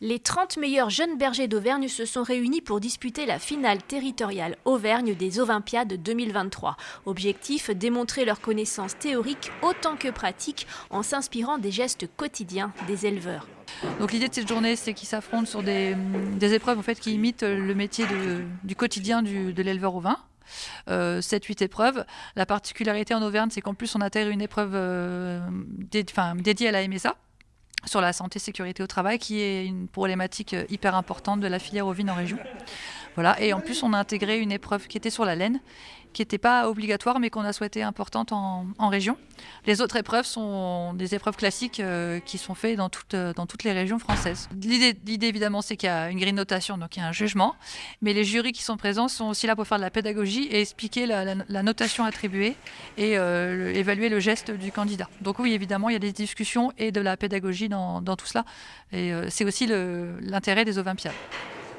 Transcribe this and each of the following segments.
Les 30 meilleurs jeunes bergers d'Auvergne se sont réunis pour disputer la finale territoriale Auvergne des Olympiades 2023. Objectif, démontrer leurs connaissances théoriques autant que pratiques en s'inspirant des gestes quotidiens des éleveurs. Donc l'idée de cette journée, c'est qu'ils s'affrontent sur des, épreuves en fait, qui imitent le métier du quotidien de l'éleveur au vin. 7-8 euh, épreuves. La particularité en Auvergne, c'est qu'en plus on intègre une épreuve euh, dédiée à la MSA sur la santé sécurité au travail, qui est une problématique euh, hyper importante de la filière ovine en région. Voilà. Et en plus, on a intégré une épreuve qui était sur la laine, qui n'était pas obligatoire, mais qu'on a souhaité importante en, région. Les autres épreuves sont des épreuves classiques euh, qui sont faites dans, toutes euh, dans toutes les régions françaises. L'idée, évidemment, c'est qu'il y a une grille notation, donc il y a un jugement, mais les jurys qui sont présents sont aussi là pour faire de la pédagogie et expliquer la, notation attribuée et euh, évaluer le geste du candidat. Donc oui, évidemment, il y a des discussions et de la pédagogie dans, dans tout cela. Et c'est aussi l'intérêt des Olympiades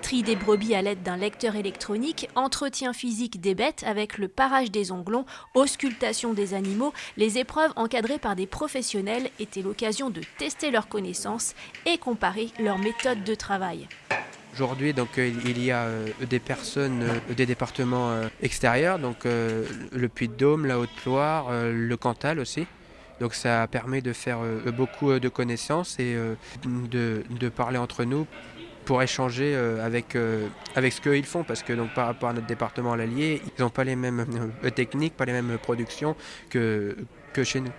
tri des brebis à l'aide d'un lecteur électronique, entretien physique des bêtes avec le parage des onglons, auscultation des animaux, les épreuves encadrées par des professionnels étaient l'occasion de tester leurs connaissances et comparer leurs méthodes de travail. Aujourd'hui, donc euh, il y a euh, des personnes euh, des départements extérieurs, donc le Puy-de-Dôme, la Haute-Loire, le Cantal aussi. Donc ça permet de faire beaucoup de connaissances et de parler entre nous pour échanger euh, avec, euh, avec ce qu'ils font, parce que donc, par rapport à notre département à l'Allier, ils n'ont pas les mêmes euh, techniques, pas les mêmes productions que, que chez nous.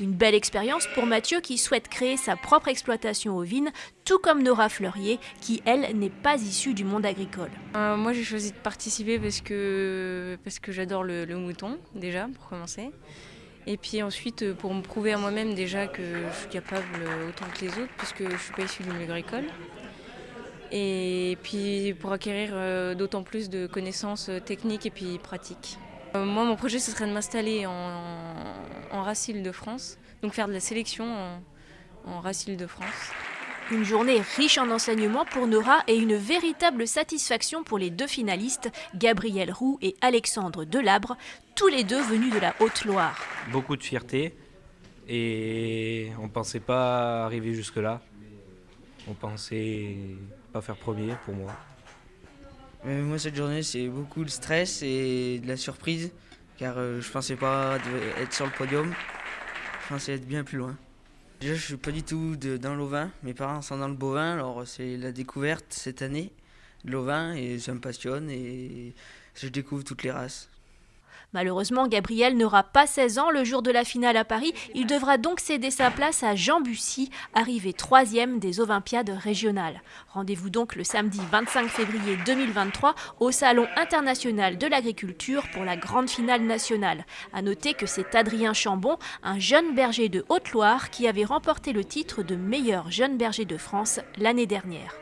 Une belle expérience pour Mathieu qui souhaite créer sa propre exploitation ovine, tout comme Nora Fleurier qui, elle, n'est pas issue du monde agricole. moi j'ai choisi de participer parce que, parce que j'adore le, le, mouton déjà, pour commencer. Et puis ensuite pour me prouver à moi-même déjà que je suis capable autant que les autres, puisque je ne suis pas issue du milieu agricole et puis pour acquérir euh, d'autant plus de connaissances euh, techniques et puis pratiques. Euh, moi, mon projet, ce serait de m'installer en, en Racile de France, donc faire de la sélection en, en Racile de France. Une journée riche en enseignements pour Nora et une véritable satisfaction pour les deux finalistes, Gabriel Roux et Alexandre Delabre, tous les deux venus de la Haute-Loire. Beaucoup de fierté et on ne pensait pas arriver jusque-là. On pensait pas faire premier pour moi. moi, cette journée, c'est beaucoup de stress et de la surprise, car euh, je pensais pas être sur le podium. Je pensais être bien plus loin. Déjà, je suis pas du tout dans l'ovin. Mes parents sont dans le bovin, alors c'est la découverte cette année de l'ovin et ça me passionne et je découvre toutes les races. Malheureusement, Gabriel n'aura pas 16 ans le jour de la finale à Paris. Il devra donc céder sa place à Jean Bussy, arrivé troisième des Olympiades régionales. Rendez-vous donc le samedi 25 février 2023 au Salon international de l'agriculture pour la grande finale nationale. A noter que c'est Adrien Chambon, un jeune berger de Haute-Loire, qui avait remporté le titre de meilleur jeune berger de France l'année dernière.